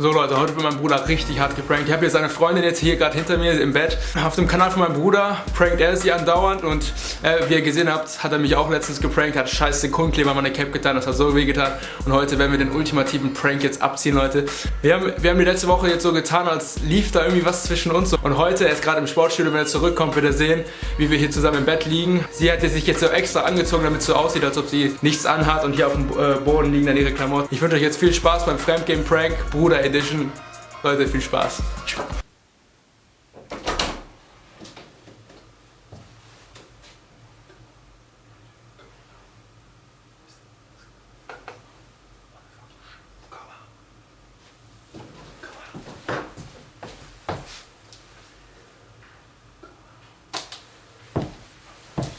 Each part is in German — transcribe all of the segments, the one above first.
So Leute, heute wird mein Bruder richtig hart geprankt. Ich habe hier seine Freundin jetzt hier gerade hinter mir im Bett. Auf dem Kanal von meinem Bruder prankt er sie andauernd und äh, wie ihr gesehen habt, hat er mich auch letztens geprankt, hat scheiß Sekundenkleber an meine Cap getan, das hat so weh getan. Und heute werden wir den ultimativen Prank jetzt abziehen, Leute. Wir haben, wir haben die letzte Woche jetzt so getan, als lief da irgendwie was zwischen uns. Und heute, er ist gerade im Sportstudio, wenn er zurückkommt, wird er sehen, wie wir hier zusammen im Bett liegen. Sie hat sich jetzt so extra angezogen, damit es so aussieht, als ob sie nichts anhat und hier auf dem äh, Boden liegen dann ihre Klamotten. Ich wünsche euch jetzt viel Spaß beim Fremdgame Prank, Bruder Edition. Leute, viel Spaß.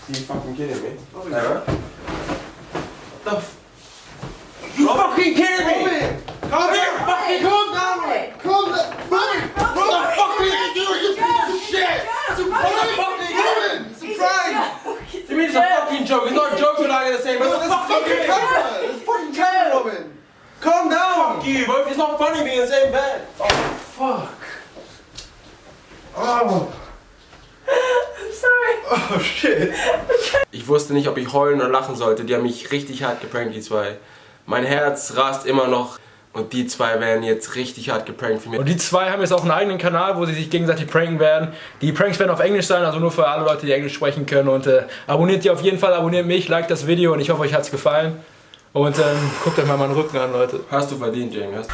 you fucking kidding me? Oh, Never. The f- you fucking kidding me? Calm Here, down! fucking Calm down! Calm down! Move! What the fuck are you doing, you piece of shit? What What the fuck are you doing? It's a prank! You mean it's a fucking joke? It's not a joke, we're not gonna say, but are you fucking camera! It's fucking camera, Robin! Calm down! Fuck you, both. It's not funny being in the same bed. Fuck! Oh! I'm sorry. Oh shit! Ich wusste nicht, ob ich heulen oder lachen sollte. Die haben mich richtig hart geprankt, die zwei. Mein Herz rast immer noch. Und die zwei werden jetzt richtig hart geprankt für mich. Und die zwei haben jetzt auch einen eigenen Kanal, wo sie sich gegenseitig pranken werden. Die Pranks werden auf Englisch sein, also nur für alle Leute, die Englisch sprechen können. Und äh, abonniert die auf jeden Fall, abonniert mich, liked das Video und ich hoffe, euch hat es gefallen. Und ähm, guckt euch mal meinen Rücken an, Leute. Hast du verdient, Jamie. Hast